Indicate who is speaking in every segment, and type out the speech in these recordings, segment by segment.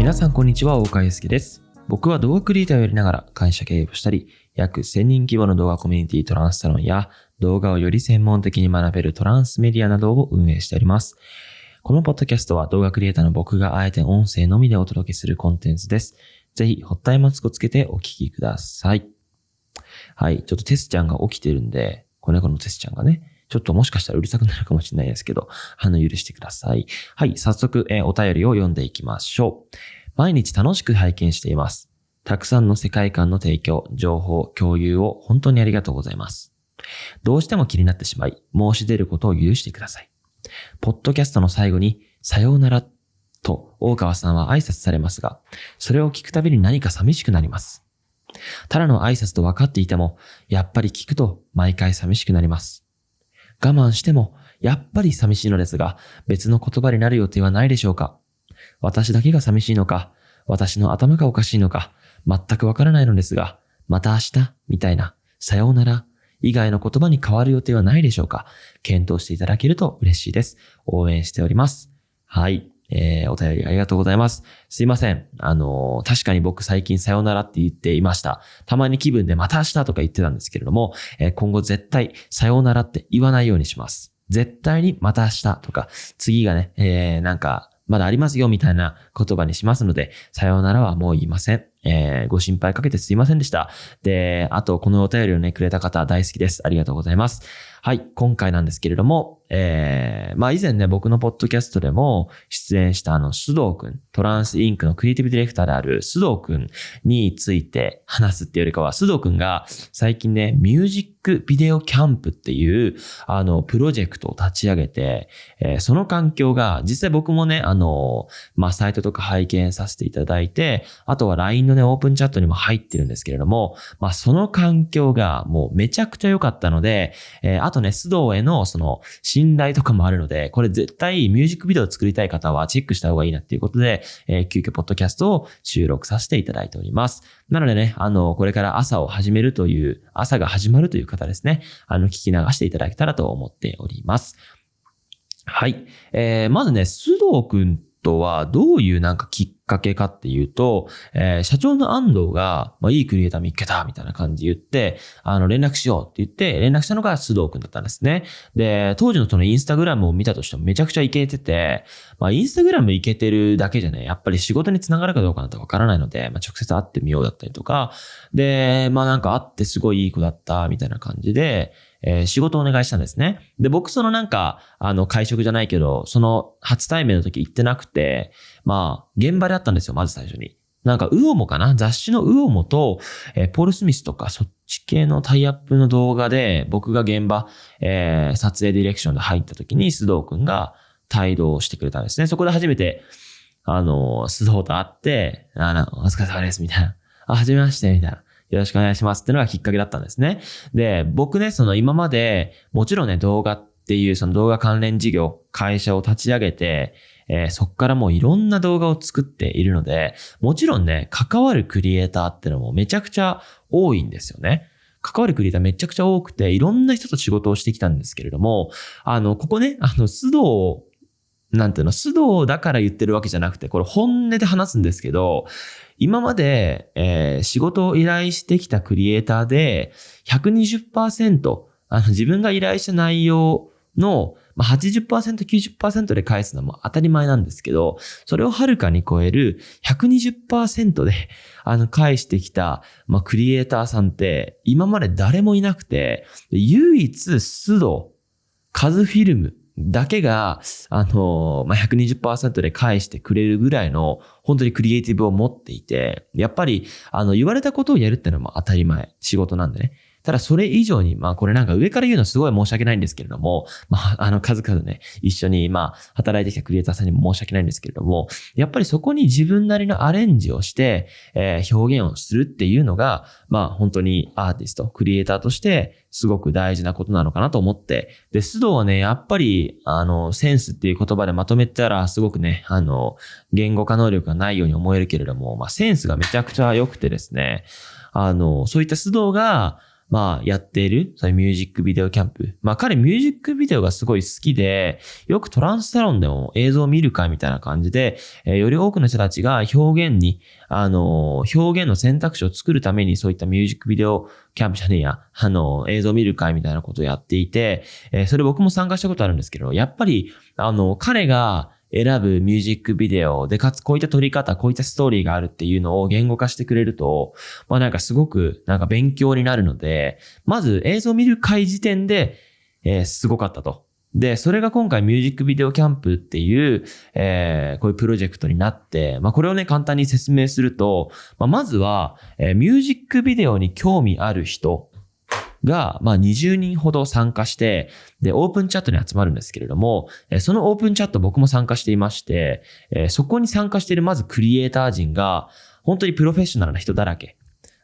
Speaker 1: 皆さんこんにちは、大川祐介です。僕は動画クリエイターをやりながら会社経営をしたり、約1000人規模の動画コミュニティトランスサロンや動画をより専門的に学べるトランスメディアなどを運営しております。このポッドキャストは動画クリエイターの僕があえて音声のみでお届けするコンテンツです。ぜひ、ホッタイマスクをつけてお聞きください。はい。ちょっとテスちゃんが起きてるんで、子猫のテスちゃんがね、ちょっともしかしたらうるさくなるかもしれないですけど、あの、許してください。はい。早速、えーお便りを読んでいきましょう。毎日楽しく拝見しています。たくさんの世界観の提供、情報、共有を本当にありがとうございます。どうしても気になってしまい、申し出ることを許してください。ポッドキャストの最後に、さようならと大川さんは挨拶されますが、それを聞くたびに何か寂しくなります。ただの挨拶と分かっていても、やっぱり聞くと毎回寂しくなります。我慢しても、やっぱり寂しいのですが、別の言葉になる予定はないでしょうか？私だけが寂しいのか、私の頭がおかしいのか、全くわからないのですが、また明日、みたいな、さようなら、以外の言葉に変わる予定はないでしょうか？検討していただけると嬉しいです。応援しております。はい。えー、お便りありがとうございます。すいません。あのー確かに僕最近さよならって言っていました。たまに気分でまた明日とか言ってたんですけれども、えー今後絶対さようならって言わないようにします。絶対にまた明日とか、次がね、えー、なんか、まだありますよみたいな言葉にしますので、さようならはもう言いません。えー、ご心配かけてすいませんでした。で、あと、このお便りをね、くれた方大好きです。ありがとうございます。はい、今回なんですけれども、えー、まあ以前ね、僕のポッドキャストでも出演したあの、須藤くん、トランスインクのクリエイティブディレクターである須藤くんについて話すっていうよりかは、須藤くんが最近ね、ミュージックビデオキャンプっていう、あの、プロジェクトを立ち上げて、えーその環境が、実際僕もね、あの、まあ、サイトとか拝見させていただいて、あとは LINE のね、オープンチャットにも入ってるんですけれども、まあ、その環境がもうめちゃくちゃ良かったので、えーあとね、須藤へのその信頼とかもあるので、これ絶対ミュージックビデオを作りたい方はチェックした方がいいなっていうことで、えー急遽ポッドキャストを収録させていただいております。なのでね、あの、これから朝を始めるという、朝が始まるという方ですね、あの、聞き流していただけたらと思っております。はい。えー、まずね、須藤くんとはどういうなんかきっかけかっていうと、えー社長の安藤が、まあ、いいクリエイター見っけたみたいな感じで言って、あの、連絡しようって言って、連絡したのが須藤くんだったんですね。で、当時のそのインスタグラムを見たとしてもめちゃくちゃイケてて、まあ、インスタグラムイケてるだけじゃね、やっぱり仕事につながるかどうかなんてわからないので、まあ、直接会ってみようだったりとか、で、まあなんか会ってすごいいい子だったみたいな感じで、えー仕事をお願いしたんですね。で、僕そのなんか、あの、会食じゃないけど、その初対面の時行ってなくて、まあ、現場で会ったんですよ、まず最初に。なんか、ウオモかな？雑誌のウオモと、えーポール・スミスとか、そっち系のタイアップの動画で、僕が現場、えー撮影ディレクションで入った時に、須藤くんが帯同してくれたんですね。そこで初めて、あの、須藤と会って、あの、お疲れ様です、みたいな。あ、はじめまして、みたいな。よろしくお願いしますっていうのがきっかけだったんですね。で、僕ね、その今まで、もちろんね、動画っていうその動画関連事業、会社を立ち上げて、えーそっからもういろんな動画を作っているので、もちろんね、関わるクリエイターってのもめちゃくちゃ多いんですよね。関わるクリエイターめちゃくちゃ多くて、いろんな人と仕事をしてきたんですけれども、あの、ここね、あの、須藤、なんていうの、須藤だから言ってるわけじゃなくて、これ本音で話すんですけど、今まで、えー仕事を依頼してきたクリエイターで、120%、あの、自分が依頼した内容の、まあ、80%、90%で返すのも当たり前なんですけど、それをはるかに超える120%で、あの、返してきた、まあ、クリエイターさんって、今まで誰もいなくて、唯一、須藤、カズフィルムだけが、あの、まあ、120%で返してくれるぐらいの、本当にクリエイティブを持っていて、やっぱり、あの、言われたことをやるってのも当たり前、仕事なんでね。ただそれ以上に、まあこれなんか上から言うのすごい申し訳ないんですけれども、まああの数々ね、一緒にまあ働いてきたクリエイターさんにも申し訳ないんですけれども、やっぱりそこに自分なりのアレンジをして、えー表現をするっていうのが、まあ本当にアーティスト、クリエイターとしてすごく大事なことなのかなと思って、で、須藤はね、やっぱり、あの、センスっていう言葉でまとめたらすごくね、あの、言語化能力がないように思えるけれども、まあセンスがめちゃくちゃ良くてですね、あの、そういった須藤が、まあ、やっている、そういうミュージックビデオキャンプ。まあ、彼ミュージックビデオがすごい好きで、よくトランスサロンでも映像を見る会みたいな感じで、えー、より多くの人たちが表現に、あのー、表現の選択肢を作るためにそういったミュージックビデオキャンプじゃねえや、あのー、映像を見る会みたいなことをやっていて、えそれ僕も参加したことあるんですけど、やっぱり、あの、彼が、選ぶミュージックビデオで、かつこういった撮り方、こういったストーリーがあるっていうのを言語化してくれると、まあなんかすごくなんか勉強になるので、まず映像を見る回時点で、えー、すごかったと。で、それが今回ミュージックビデオキャンプっていう、えー、こういうプロジェクトになって、まあこれをね、簡単に説明すると、まあまずは、えー、ミュージックビデオに興味ある人が、まあ、20人ほど参加して、で、オープンチャットに集まるんですけれども、そのオープンチャット僕も参加していまして、そこに参加しているまずクリエイター陣が、本当にプロフェッショナルな人だらけ。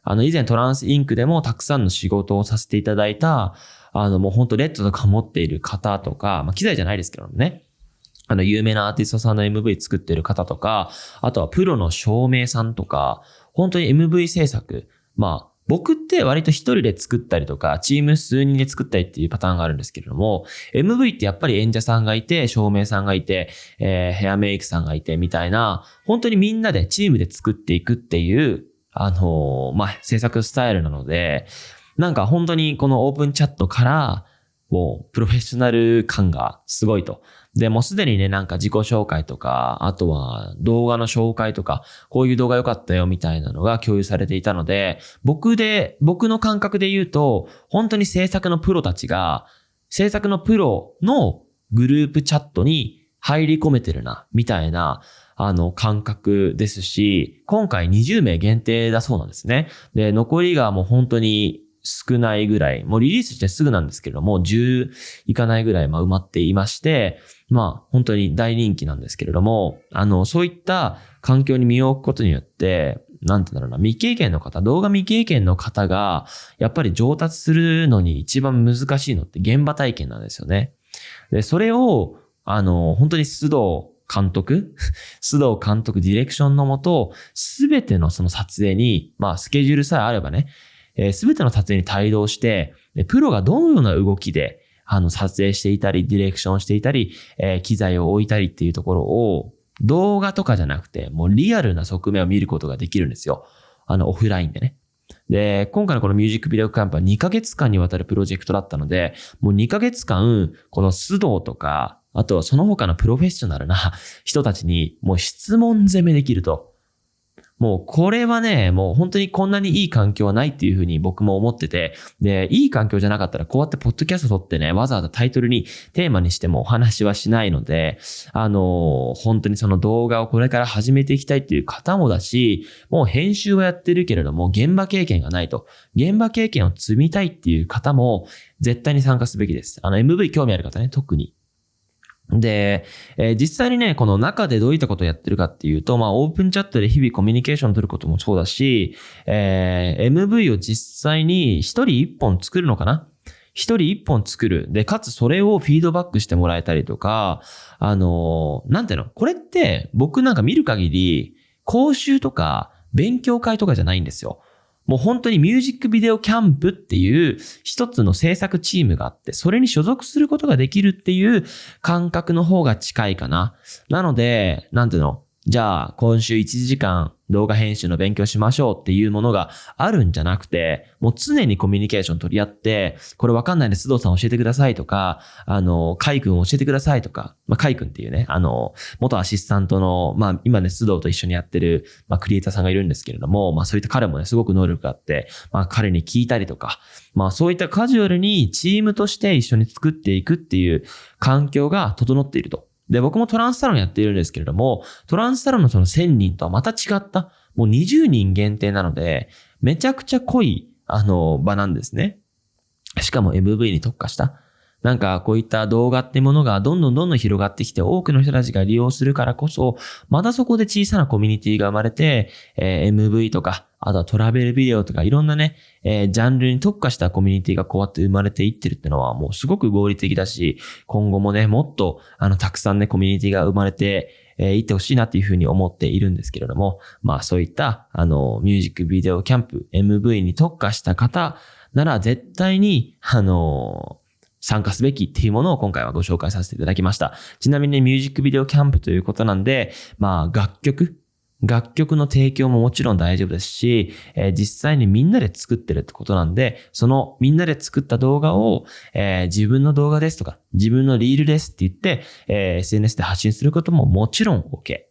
Speaker 1: あの、以前トランスインクでもたくさんの仕事をさせていただいた、あの、もう本当レッドとか持っている方とか、まあ、機材じゃないですけどもね。あの、有名なアーティストさんの MV 作ってる方とか、あとはプロの照明さんとか、本当に MV 制作、まあ、僕って割と一人で作ったりとか、チーム数人で作ったりっていうパターンがあるんですけれども、MV ってやっぱり演者さんがいて、照明さんがいて、えー、ヘアメイクさんがいて、みたいな、本当にみんなでチームで作っていくっていう、あのー、まあ、制作スタイルなので、なんか本当にこのオープンチャットから、もうプロフェッショナル感がすごいと。で、もうすでにね、なんか自己紹介とか、あとは動画の紹介とか、こういう動画良かったよみたいなのが共有されていたので、僕で、僕の感覚で言うと、本当に制作のプロたちが、制作のプロのグループチャットに入り込めてるな、みたいな、あの、感覚ですし、今回20名限定だそうなんですね。で、残りがもう本当に少ないぐらい、もうリリースしてすぐなんですけれども、10いかないぐらい、ま、埋まっていまして、まあ、本当に大人気なんですけれども、あの、そういった環境に身を置くことによって、なんてだろうな、未経験の方、動画未経験の方が、やっぱり上達するのに一番難しいのって現場体験なんですよね。で、それを、あの、本当に須藤監督 須藤監督ディレクションのもと、すべてのその撮影に、まあ、スケジュールさえあればね、えす、べ、ての撮影に帯同して、プロがどのような動きで、あの、撮影していたり、ディレクションしていたり、えー、機材を置いたりっていうところを、動画とかじゃなくて、もうリアルな側面を見ることができるんですよ。あの、オフラインでね。で、今回のこのミュージックビデオキャンプは2ヶ月間にわたるプロジェクトだったので、もう2ヶ月間、この須藤とか、あとはその他のプロフェッショナルな人たちにもう質問攻めできると。もうこれはね、もう本当にこんなにいい環境はないっていうふうに僕も思ってて、で、いい環境じゃなかったらこうやってポッドキャスト撮ってね、わざわざタイトルにテーマにしてもお話はしないので、あの、本当にその動画をこれから始めていきたいっていう方もだし、もう編集はやってるけれども、現場経験がないと。現場経験を積みたいっていう方も、絶対に参加すべきです。あの、MV 興味ある方ね、特に。で、えー、実際にね、この中でどういったことをやってるかっていうと、まあ、オープンチャットで日々コミュニケーションを取ることもそうだし、えー、MV を実際に一人一本作るのかな？一人一本作る。で、かつそれをフィードバックしてもらえたりとか、あのー、なんていうの？これって僕なんか見る限り、講習とか勉強会とかじゃないんですよ。もう本当にミュージックビデオキャンプっていう一つの制作チームがあって、それに所属することができるっていう感覚の方が近いかな。なので、なんていうの？じゃあ、今週1時間動画編集の勉強しましょうっていうものがあるんじゃなくて、もう常にコミュニケーション取り合って、これわかんないんで須藤さん教えてくださいとか、あの、カイ君教えてくださいとか、まあ、カイ君っていうね、あの、元アシスタントの、まあ、今ね、須藤と一緒にやってる、まあ、クリエイターさんがいるんですけれども、まあ、そういった彼もね、すごく能力があって、まあ、彼に聞いたりとか、まあ、そういったカジュアルにチームとして一緒に作っていくっていう環境が整っていると。で、僕もトランスサロンやっているんですけれども、トランスサロンのその1000人とはまた違った、もう20人限定なので、めちゃくちゃ濃い、あの、場なんですね。しかも MV に特化した。なんかこういった動画ってものがどんどんどんどん広がってきて多くの人たちが利用するからこそ、またそこで小さなコミュニティが生まれて、えー、MV とか、あとはトラベルビデオとかいろんなね、えー、ジャンルに特化したコミュニティがこうやって生まれていってるってのはもうすごく合理的だし、今後もね、もっとあのたくさんね、コミュニティが生まれて、えー、いってほしいなっていうふうに思っているんですけれども、まあそういった、あの、ミュージックビデオキャンプ、MV に特化した方なら絶対に、あの参加すべきっていうものを今回はご紹介させていただきました。ちなみにミュージックビデオキャンプということなんで、まあ楽曲、楽曲の提供ももちろん大丈夫ですし、えー実際にみんなで作ってるってことなんで、そのみんなで作った動画を、えー自分の動画ですとか、自分のリールですって言って、えー SNS で発信することももちろん OK。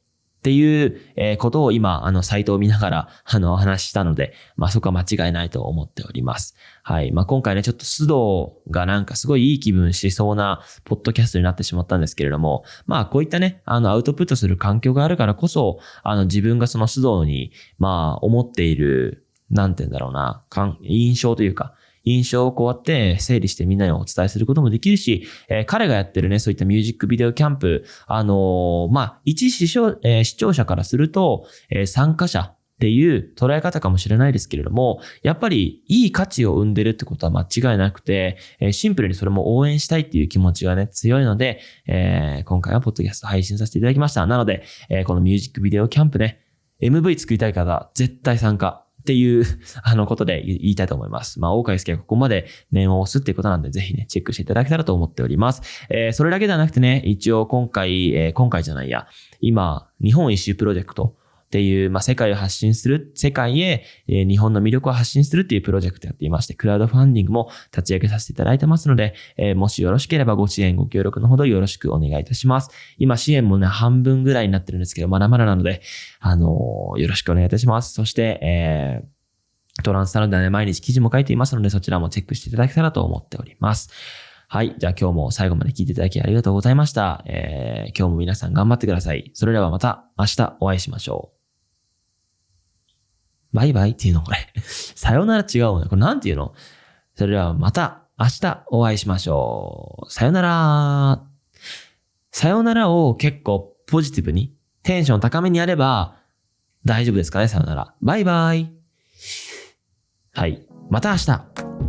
Speaker 1: っていう、ことを今、あの、サイトを見ながら、あの、お話ししたので、まあ、そこは間違いないと思っております。はい。まあ、今回ね、ちょっと須藤がなんかすごいいい気分しそうな、ポッドキャストになってしまったんですけれども、まあ、こういったね、あの、アウトプットする環境があるからこそ、あの、自分がその須藤に、まあ、思っている、なんて言うんだろうな、印象というか、印象をこうやって整理してみんなにお伝えすることもできるし、えー彼がやってるね、そういったミュージックビデオキャンプ、あのーまあ、一視聴,、えー視聴者からすると、えー参加者っていう捉え方かもしれないですけれども、やっぱりいい価値を生んでるってことは間違いなくて、えシンプルにそれも応援したいっていう気持ちがね、強いので、えー今回はポッドキャスト配信させていただきました。なので、えーこのミュージックビデオキャンプね、MV 作りたい方、絶対参加。っていう、あの、ことで言いたいと思います。まあ、大川祐介がここまで念を押すっていうことなんで、ぜひね、チェックしていただけたらと思っております。えーそれだけではなくてね、一応今回、えー今回じゃないや、今、日本一周プロジェクトっていう、まあ、世界を発信する、世界へ、え日本の魅力を発信するっていうプロジェクトやっていまして、クラウドファンディングも立ち上げさせていただいてますので、えもしよろしければご支援、ご協力のほどよろしくお願いいたします。今、支援もね、半分ぐらいになってるんですけど、まだまだなので、あのよろしくお願いいたします。そして、えートランスサロンではね、毎日記事も書いていますので、そちらもチェックしていただけたらと思っております。はい。じゃあ今日も最後まで聞いていただきありがとうございました。えー今日も皆さん頑張ってください。それではまた明日お会いしましょう。バイバイっていうのこれ。さよなら違うね。これなんていうの？それではまた明日お会いしましょう。さよなら。さよならを結構ポジティブに、テンション高めにやれば大丈夫ですかね？さよなら。バイバイ。はい。また明日。